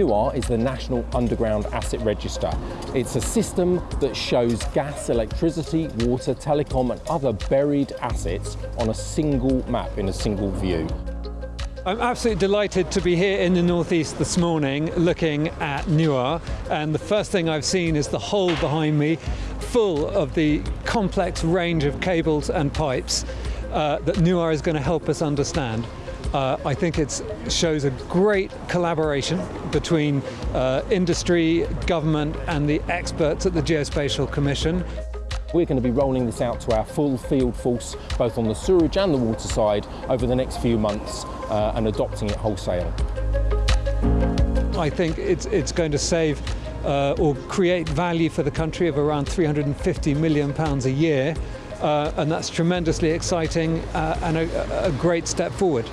NUAR is the National Underground Asset Register. It's a system that shows gas, electricity, water, telecom and other buried assets on a single map in a single view. I'm absolutely delighted to be here in the northeast this morning looking at NUAR and the first thing I've seen is the hole behind me full of the complex range of cables and pipes uh, that NUAR is going to help us understand. Uh, I think it shows a great collaboration between uh, industry, government and the experts at the Geospatial Commission. We're going to be rolling this out to our full field force, both on the sewerage and the water side, over the next few months uh, and adopting it wholesale. I think it's, it's going to save uh, or create value for the country of around 350 million pounds a year uh, and that's tremendously exciting uh, and a, a great step forward.